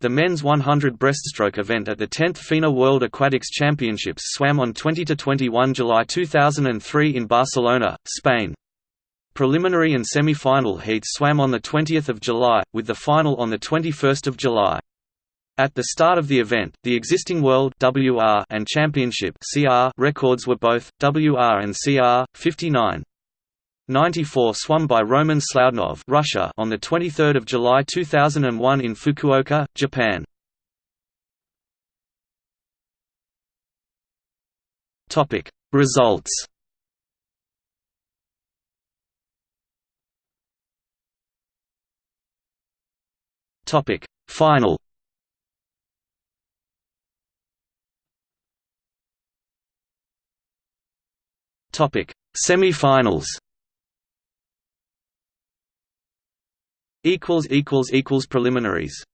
The men's 100 breaststroke event at the 10th FINA World Aquatics Championships swam on 20–21 July 2003 in Barcelona, Spain. Preliminary and semi-final heats swam on 20 July, with the final on 21 July. At the start of the event, the existing World WR and Championship CR records were both, WR and CR, 59. 94 swum by Roman Sloudnov Russia on 23 July 2001 in Fukuoka, Japan. Topic Results. Topic Final. Topic Semi-finals equals equals equals preliminaries